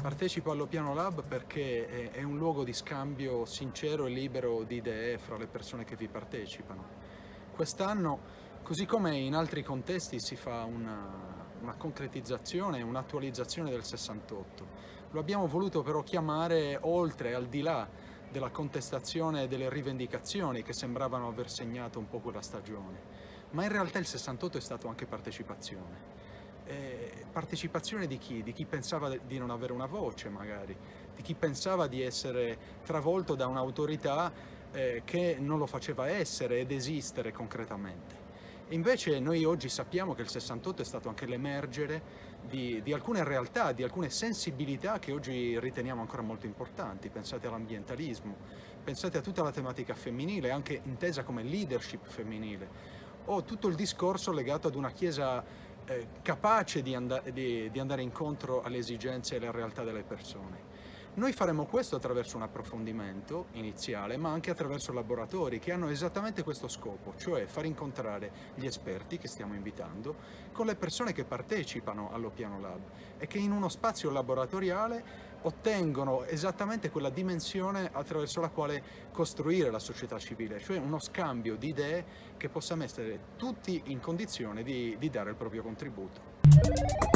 Partecipo allo Piano Lab perché è un luogo di scambio sincero e libero di idee fra le persone che vi partecipano. Quest'anno, così come in altri contesti, si fa una, una concretizzazione, un'attualizzazione del 68. Lo abbiamo voluto però chiamare oltre, al di là della contestazione e delle rivendicazioni che sembravano aver segnato un po' quella stagione. Ma in realtà il 68 è stato anche partecipazione eh, partecipazione di chi? Di chi pensava di non avere una voce magari, di chi pensava di essere travolto da un'autorità eh, che non lo faceva essere ed esistere concretamente. Invece noi oggi sappiamo che il 68 è stato anche l'emergere di, di, alcune realtà, di alcune sensibilità che oggi riteniamo ancora molto importanti. Pensate all'ambientalismo, pensate a tutta la tematica femminile, anche intesa come leadership femminile, o tutto il discorso legato ad una Chiesa eh, capace di, and di, di andare incontro alle esigenze e alle realtà delle persone. Noi faremo questo attraverso un approfondimento iniziale, ma anche attraverso laboratori che hanno esattamente questo scopo, cioè far incontrare gli esperti che stiamo invitando con le persone che partecipano allo Piano Lab e che in uno spazio laboratoriale ottengono esattamente quella dimensione attraverso la quale costruire la società civile, cioè uno scambio di idee che possa mettere tutti in condizione di, di dare il proprio contributo.